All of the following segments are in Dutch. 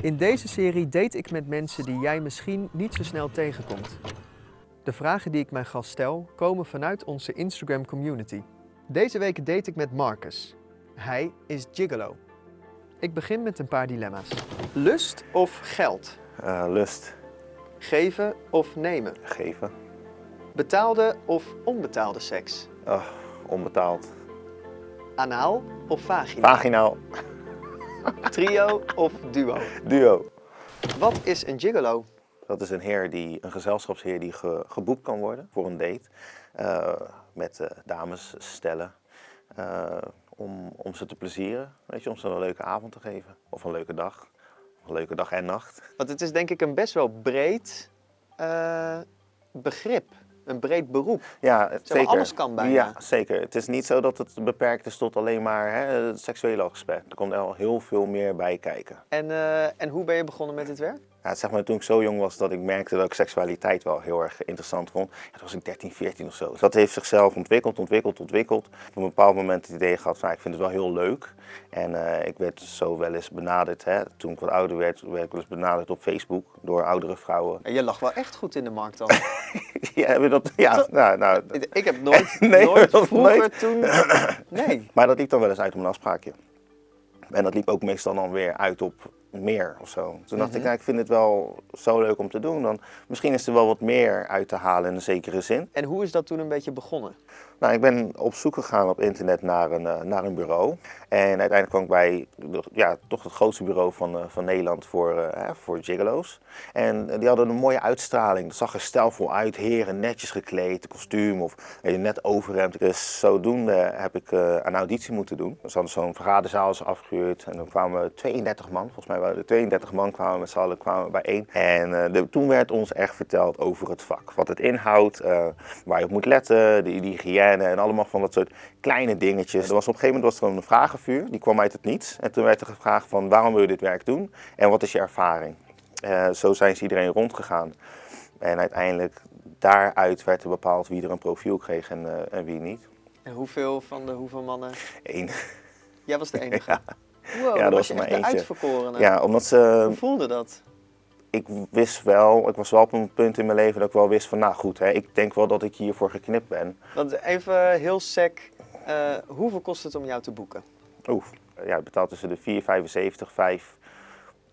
In deze serie date ik met mensen die jij misschien niet zo snel tegenkomt. De vragen die ik mijn gast stel komen vanuit onze Instagram community. Deze week date ik met Marcus. Hij is gigolo. Ik begin met een paar dilemma's. Lust of geld? Eh, lust, Geven of nemen? geven. Betaalde of onbetaalde seks? Oh, onbetaald. Anaal of vagina? Vaginaal, Trio of duo? duo. Wat is een gigolo? Dat is een heer die, een gezelschapsheer die ge- geboekt kan worden voor een date. eh, met eh, dames stellen. eh, om, om ze te plezieren, weet je, om ze een leuke avond te geven. Of een leuke dag. Een leuke dag en nacht. Want het is denk ik een best wel breed begrip. Een breed beroep. Ja, maar, zeker. alles kan bijna. Ja, zeker. Het is niet zo dat het beperkt is tot alleen maar hè, het seksuele aspect. Er komt wel heel veel meer bij kijken. En, eh, en hoe ben je begonnen met dit werk? Ja, zeg maar, toen ik zo jong was dat ik merkte dat ik seksualiteit wel heel erg interessant vond. Ja, toen was ik 13, 14 of zo. Dus dat heeft zichzelf ontwikkeld, ontwikkeld, ontwikkeld. Op een bepaald moment het idee gehad van, ik vind het wel heel leuk. En eh, ik werd zo wel eens benaderd, hè, toen ik wat ouder werd, werd ik wel eens benaderd op Facebook door oudere vrouwen. Je lag wel echt goed in de markt dan. ja, heb je dat? Ja, nou, nou, ik heb nooit, Nee, nooit vroeger nooit. toen... Nee. maar dat liep dan wel eens uit op een afspraakje. En dat liep ook meestal dan weer uit op meer of zo. Toen dacht ik, nou, ik vind het wel zo leuk om te doen. Dan, misschien is er wel wat meer uit te halen in een zekere zin. En hoe is dat toen een beetje begonnen? Nou, ik ben op zoek gegaan op internet naar een, eh, naar een bureau. En uiteindelijk kwam ik bij ja, toch het grootste bureau van, eh, van Nederland voor, hè, voor gigolo's. En die hadden een mooie uitstraling. Het zag er stijlvol uit. Heren netjes gekleed, kostuum of net overhemd. Dus zodoende heb ik een auditie moeten doen. Ze hadden zo'n vergaderzaal is afgehuurd. En dan kwamen 32 man, volgens mij waren er 32 man kwamen met z'n allen kwamen bijeen. En eh, de- toen werd ons echt verteld over het vak. Wat het inhoudt, waar je op moet letten, de hygiëne en allemaal van dat soort kleine dingetjes. Er was op een gegeven moment was er een vragenvuur, die kwam uit het niets. En toen werd er gevraagd van waarom wil je dit werk doen en wat is je ervaring? Eh, zo zijn ze iedereen rondgegaan. En uiteindelijk daaruit werd er bepaald wie er een profiel kreeg en, eh, en wie niet. En hoeveel van de hoeveel mannen? Eén. Jij was de enige. Ja. Wow, Ja, dan dat was was je echt maar de eentje. uitverkorene. Ja, omdat ze Hoe voelde dat? Ik wist wel, ik was wel op een punt in mijn leven dat ik wel wist van, nou goed, hè, ik denk wel dat ik hiervoor geknipt ben. Want even heel sec, eh, hoeveel kost het om jou te boeken? Oeh, ja, ik betaal tussen de 4,75, 5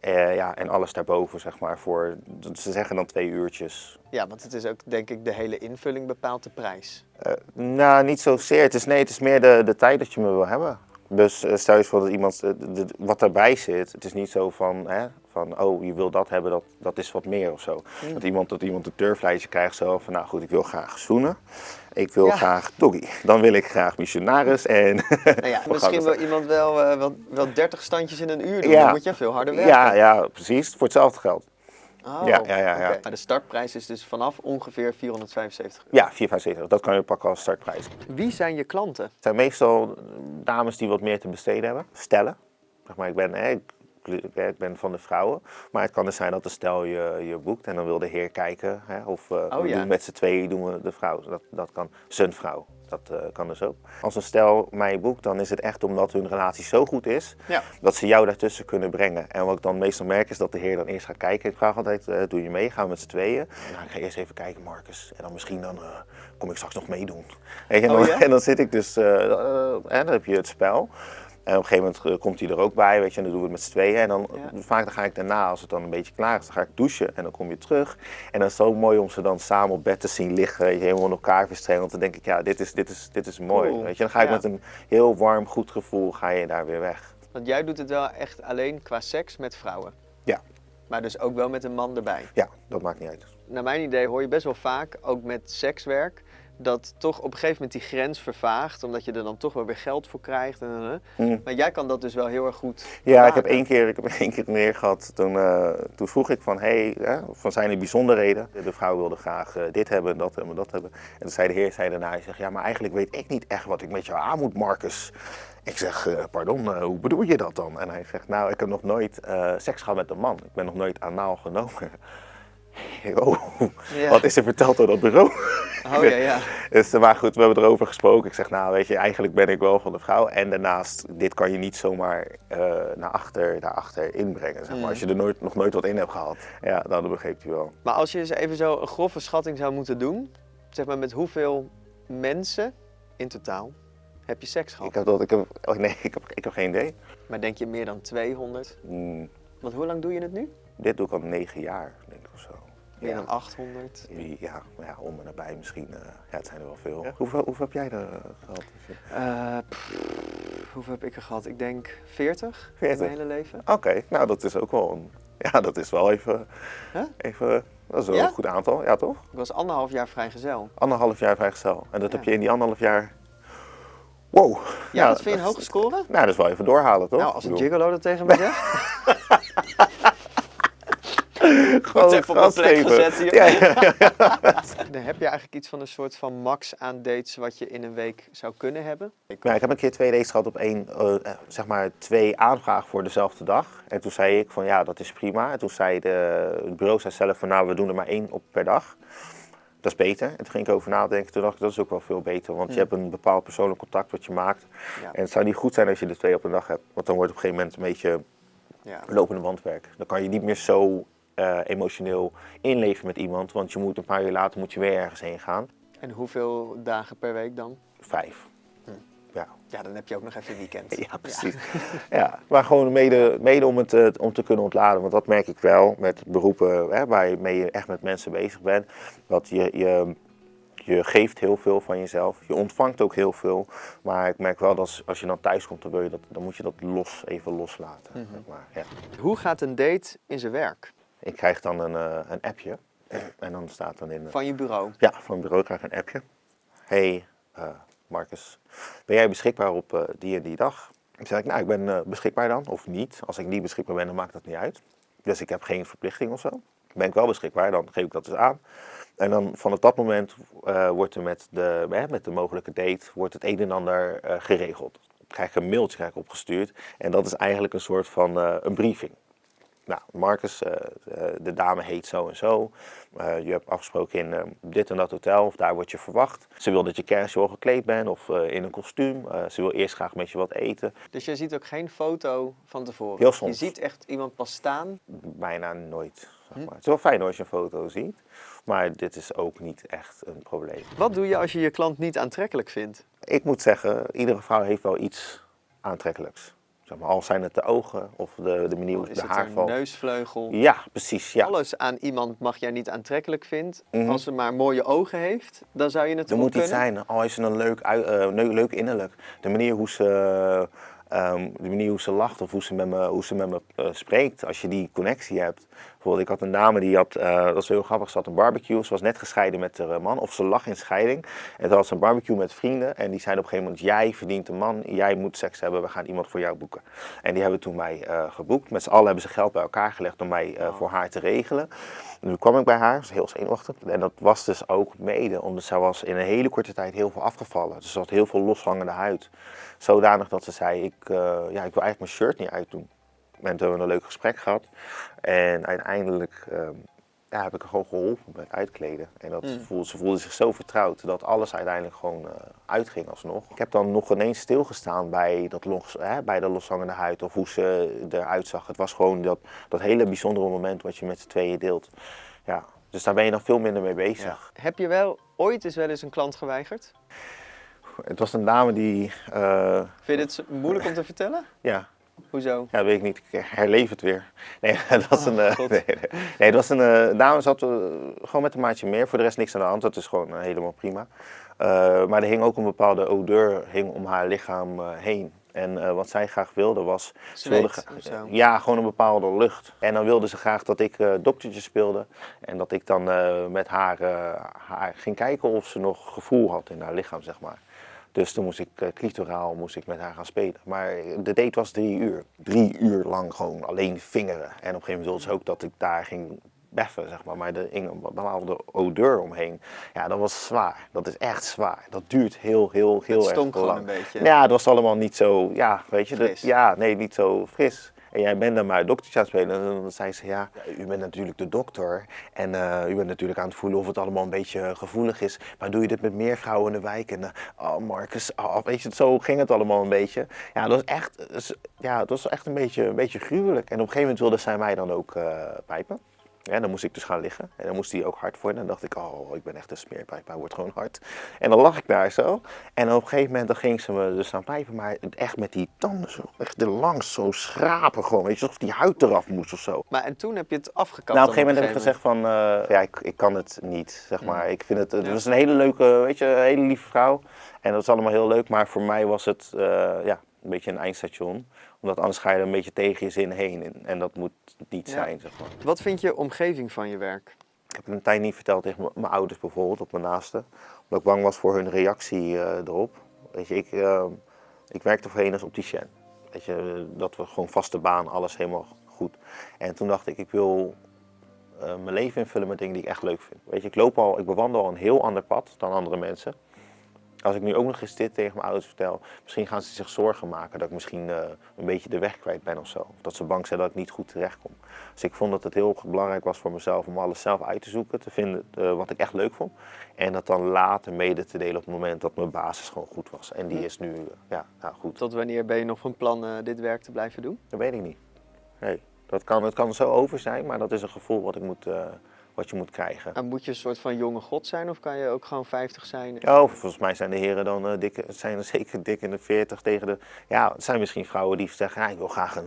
eh, ja, en alles daarboven, zeg maar, voor, ze zeggen dan twee uurtjes. Ja, want het is ook denk ik de hele invulling bepaalt de prijs. Eh, nou, niet zozeer, het is, nee, het is meer de, de tijd dat je me wil hebben. Dus eh, stel je voor dat iemand, de- de- wat daarbij zit, het is niet zo van, hè, van oh, je wil dat hebben, dat, dat is wat meer of zo. Dat, iemand, dat iemand een turflijstje krijgt zo van, nou goed, ik wil graag zoenen. Ik wil Ja. graag doggy. Dan wil ik graag missionaris en... Nou ja, misschien wil het- iemand wel, eh, wel, wel 30 standjes in een uur doen. Ja. Dan moet je veel harder werken. Ja, ja, precies. Voor hetzelfde geld. Oh, Ja, ja, ja. Maar de startprijs is dus vanaf ongeveer 475 euro. Ja, 4,75. Dat kan je pakken als startprijs. Het Wie zijn je klanten? zijn meestal dames die wat meer te besteden hebben. Stellen. Zeg maar, ik ben, hè, ik, ik ben van de vrouwen. Maar het kan dus zijn dat de stel je, je boekt en dan wil de heer kijken. Hè, of eh, we Oh, ja. doen met z'n tweeën doen we de vrouw. Dat, dat kan zijn vrouw. Dat eh, kan dus ook. Als een stel mij boekt, dan is het echt omdat hun relatie zo goed is Ja. dat ze jou daartussen kunnen brengen. En wat ik dan meestal merk is dat de heer dan eerst gaat kijken. Ik vraag altijd, eh, doe je mee? Gaan we met z'n tweeën? Nou, ik ga eerst even kijken, Marcus. En dan misschien dan, eh, kom ik straks nog meedoen. En, Oh, dan, ja? en dan zit ik dus, eh, eh, en dan heb je het spel. En op een gegeven moment eh, komt hij er ook bij, weet je, en dan doen we het met z'n tweeën. En dan, Ja. vaak dan ga ik daarna, als het dan een beetje klaar is, dan ga ik douchen en dan kom je terug. En dan is het zo mooi om ze dan samen op bed te zien liggen, je, helemaal in elkaar verstrengeld. Want dan denk ik, ja, dit is, dit is, dit is mooi, Cool. weet je. Dan ga ik Ja. met een heel warm, goed gevoel, ga je daar weer weg. Want jij doet het wel echt alleen qua seks met vrouwen. Ja. Maar dus ook wel met een man erbij. Ja, dat maakt niet uit. Naar mijn idee hoor je best wel vaak, ook met sekswerk, dat toch op een gegeven moment die grens vervaagt. Omdat je er dan toch wel weer geld voor krijgt. En, en, en. Mm. Maar jij kan dat dus wel heel erg goed Ja, ik heb één keer, ik heb één keer meer gehad. Toen, eh, toen vroeg ik van, hey, hè, van zijn er bijzonderheden? De vrouw wilde graag eh, dit hebben, dat hebben, dat hebben. En toen zei de heer zei daarna, hij zegt, ja, maar eigenlijk weet ik niet echt wat ik met jou aan moet, Marcus. Ik zeg, eh, pardon, hoe bedoel je dat dan? En hij zegt, nou, ik heb nog nooit seks gehad met een man. Ik ben nog nooit anaal genomen. Oh, Ja. wat is er verteld door dat bureau? Oh ja, ja. Dus, maar goed, we hebben erover gesproken. Ik zeg, nou weet je, eigenlijk ben ik wel van de vrouw. En daarnaast, dit kan je niet zomaar uh, naar achter, naar achter inbrengen. Zeg maar. Mm. Als je er nooit, nog nooit wat in hebt gehad. Ja, nou, dat begreep hij wel. Maar als je eens even zo een grove schatting zou moeten doen, zeg maar met hoeveel mensen in totaal heb je seks gehad? Ik heb dat, ik heb, oh nee, ik heb, ik heb geen idee. Maar denk je meer dan 200? Mm, Want hoe lang doe je het nu? dit doe ik al negen jaar, denk ik of zo. Meer Ja. dan 800? Ja, ja, om en nabij misschien. eh, ja, het zijn er wel veel. Hoeveel, hoeveel heb jij er eh, gehad? Eh, pff, hoeveel heb ik er gehad? Ik denk 40 in 40? mijn hele leven. Oké, nou dat is ook wel een, ja, dat is wel even, Huh? even dat is wel Ja? een goed aantal, ja toch? Ik was anderhalf jaar vrijgezel. Anderhalf jaar vrijgezel. En dat Ja. heb je in die anderhalf jaar, wow. Ja, dat vind je een hoge score? Nou, dat is wel even doorhalen toch? Nou, als een gigolo dat tegen me zegt. Gewoon even op plek gezet hier. Ja, ja, ja. Dan heb je eigenlijk iets van een soort van max aan dates wat je in een week zou kunnen hebben. Ja, ik heb een keer twee dates gehad op één, eh, zeg maar twee aanvragen voor dezelfde dag. En toen zei ik van ja, dat is prima. En toen zei de, het bureau zei zelf van nou, we doen er maar één op per dag. Dat is beter. En toen ging ik over nadenken. Toen dacht ik, dat is ook wel veel beter. Want je Hmm. hebt een bepaald persoonlijk contact wat je maakt. Ja. En het zou niet goed zijn als je er twee op een dag hebt. Want dan wordt het op een gegeven moment een beetje Ja. lopende bandwerk. Dan kan je niet meer zo eh, emotioneel inleven met iemand. Want je moet een paar uur later moet je weer ergens heen gaan. En hoeveel dagen per week dan? Vijf. Hm. Ja. Ja, dan heb je ook nog even weekend. Ja, precies. Ja, maar gewoon mede, mede om, het, eh, om te kunnen ontladen. Want dat merk ik wel met beroepen hè, waarmee je echt met mensen bezig bent. Dat je, je, je geeft heel veel van jezelf. Je ontvangt ook heel veel. Maar ik merk wel dat als, als je dan thuis komt, dan, wil je dat, dan moet je dat los, even loslaten. Mhm. zeg maar. ja. Hoe gaat een date in zijn werk? Ik krijg dan een, eh, een appje. En dan staat dan in... eh, Van je bureau? Ja, van het bureau krijg ik een appje. Hey, eh, Marcus, ben jij beschikbaar op die en die dag? Dan zeg ik, nou, ik ben beschikbaar dan, of niet. Als ik niet beschikbaar ben, dan maakt dat niet uit. Dus ik heb geen verplichting of zo. Ben ik wel beschikbaar, dan geef ik dat dus aan. En dan vanaf dat moment wordt er met de, hè, met de mogelijke date wordt het een en ander geregeld. Ik krijg een mailtje krijg ik opgestuurd en dat is eigenlijk een soort van een briefing. Nou, Marcus, eh, eh, de dame heet zo en zo. Eh, je hebt afgesproken in dit en dat hotel, of daar word je verwacht. Ze wil dat je casual gekleed bent of in een kostuum. Ze wil eerst graag met je wat eten. Dus je ziet ook geen foto van tevoren? Heel soms. Je ziet echt iemand pas staan? Bijna nooit. Zeg Hm. maar. Het is wel fijn als je een foto ziet, maar dit is ook niet echt een probleem. Wat doe je als je je klant niet aantrekkelijk vindt? Ik moet zeggen, iedere vrouw heeft wel iets aantrekkelijks. Zeg maar, al zijn het de ogen of de, de manier hoe de een haarval. neusvleugel? Ja, precies. Ja. Alles aan iemand mag jij niet aantrekkelijk vindt. Mhm. Als ze maar mooie ogen heeft, dan zou je het Er moet iets zijn, al is ze een leuk, eh, leuk innerlijk. De manier hoe ze, ehm, de manier hoe ze lacht of hoe ze met me, hoe ze met me eh, spreekt, als je die connectie hebt. Bijvoorbeeld, ik had een dame die had, eh, dat was heel grappig, ze had een barbecue. Ze was net gescheiden met haar man, of ze lag in scheiding. En toen had ze een barbecue met vrienden en die zeiden op een gegeven moment, jij verdient een man, jij moet seks hebben, we gaan iemand voor jou boeken. En die hebben toen mij eh, geboekt. Met z'n allen hebben ze geld bij elkaar gelegd om mij eh, voor haar te regelen. Nu kwam ik bij haar, ze was heel zenuwachtig. En dat was dus ook mede, omdat zij was in een hele korte tijd heel veel afgevallen. Dus ze had heel veel loshangende huid. Zodanig dat ze zei, ik, eh, ja, ik wil eigenlijk mijn shirt niet uitdoen. En toen hebben we een leuk gesprek gehad. En uiteindelijk ehm, ja, heb ik haar gewoon geholpen met uitkleden. En dat Mm. voelde, ze voelde zich zo vertrouwd dat alles uiteindelijk gewoon eh, uitging alsnog. Ik heb dan nog ineens stilgestaan bij, dat los, hè, bij de loshangende huid of hoe ze eruit zag. Het was gewoon dat, dat hele bijzondere moment wat je met z'n tweeën deelt. Ja, dus daar ben je dan veel minder mee bezig. Heb je wel ooit eens wel eens een klant geweigerd? Het was een dame die, eh, Vind je dit moeilijk om te vertellen? ja, Hoezo? Ja, weet ik niet. Ik herleef het weer. Nee, dat was Oh, een. eh, nee, dat was een. eh, dame zat gewoon met een maatje meer. Voor de rest niks aan de hand. Dat is gewoon helemaal prima. Maar er hing ook een bepaalde odeur hing om haar lichaam heen. En wat zij graag wilde was. Ze wilde? Ja, gewoon een bepaalde lucht. En dan wilde ze graag dat ik eh doktertje speelde. En dat ik dan met haar, haar ging kijken of ze nog gevoel had in haar lichaam, zeg maar. Dus toen moest ik uh, clitoraal moest ik met haar gaan spelen. Maar de date was drie uur. Drie uur lang gewoon alleen vingeren. En op een gegeven moment wilde ze ook dat ik daar ging beffen, zeg maar. Maar hing een bepaalde odeur omheen. Ja, dat was zwaar. Dat is echt zwaar. Dat duurt heel, heel, heel Het erg stonk gewoon lang. een beetje. Ja, dat was allemaal niet zo, ja, weet je. ja, nee, niet zo fris. En jij bent dan maar doktertje aan het spelen. En dan zei ze, ja, u bent natuurlijk de dokter. En eh, u bent natuurlijk aan het voelen of het allemaal een beetje gevoelig is. Maar doe je dit met meer vrouwen in de wijk? En, uh, oh Marcus, oh, weet je, zo ging het allemaal een beetje. Ja, dat was echt, ja, dat was echt een beetje, een beetje gruwelijk. En op een gegeven moment wilde zij mij dan ook pijpen. Ja, dan moest ik dus gaan liggen. En dan moest hij ook hard worden. En dan dacht ik, oh, ik ben echt een smeerpijp, hij wordt gewoon hard. En dan lag ik daar zo. En op een gegeven moment dan ging ze me dus aan pijpen. Maar echt met die tanden zo, echt er langs zo schrapen gewoon. Weet je, alsof die huid eraf moest of zo. Maar en toen heb je het afgekapt? Nou, op een gegeven moment heb ik gezegd van, uh, ja, ik, ik kan het niet, zeg maar. Ik vind het, het was een hele leuke, weet je, een hele lieve vrouw. En dat is allemaal heel leuk. Maar voor mij was het, uh, ja, een beetje een eindstation. Omdat anders ga je er een beetje tegen je zin heen. En dat moet niet zijn, zeg maar. Wat vind je omgeving van je werk? Ik heb het een tijd niet verteld tegen mijn ouders bijvoorbeeld, op mijn naasten. Omdat ik bang was voor hun reactie uh, erop. Weet je, ik, uh, ik werkte voorheen als opticien. Weet je, dat was gewoon vaste baan, alles helemaal goed. En toen dacht ik, ik wil uh, mijn leven invullen met dingen die ik echt leuk vind. Weet je, ik loop al, ik bewandel al een heel ander pad dan andere mensen. Als ik nu ook nog eens dit tegen mijn ouders vertel, misschien gaan ze zich zorgen maken dat ik misschien uh, een beetje de weg kwijt ben of zo. Of dat ze bang zijn dat ik niet goed terechtkom. Dus ik vond dat het heel belangrijk was voor mezelf om alles zelf uit te zoeken, te vinden uh, wat ik echt leuk vond. En dat dan later mede te delen op het moment dat mijn basis gewoon goed was. En die is nu uh, ja, nou goed. Tot wanneer ben je nog van plan dit werk te blijven doen? Dat weet ik niet. Nee, dat kan, het kan zo over zijn, maar dat is een gevoel wat ik moet wat je moet krijgen. En moet je een soort van jonge god zijn of kan je ook gewoon 50 zijn? Oh, volgens mij zijn de heren dan uh, dik, zijn er zeker dik in de 40 tegen de... Ja, het zijn misschien vrouwen die zeggen, ja, ik wil graag een,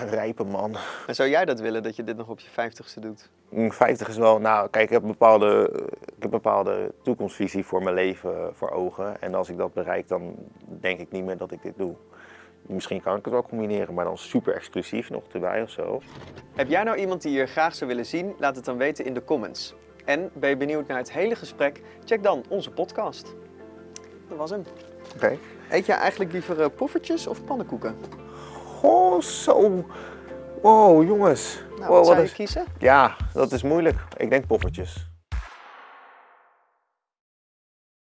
een rijpe man. En zou jij dat willen, dat je dit nog op je 50ste doet? 50 mm, is wel, nou kijk, ik heb, een bepaalde, ik heb bepaalde toekomstvisie voor mijn leven voor ogen. En als ik dat bereik, dan denk ik niet meer dat ik dit doe. Misschien kan ik het wel combineren, maar dan super exclusief nog erbij of zo. Heb jij nou iemand die je graag zou willen zien? Laat het dan weten in de comments. En ben je benieuwd naar het hele gesprek? Check dan onze podcast. Dat was hem. Oké. Okay. Eet jij eigenlijk liever uh, poffertjes of pannenkoeken? Oh, zo. Wow, jongens. Nou, wat zou je kiezen? Ja, dat is moeilijk. Ik denk poffertjes.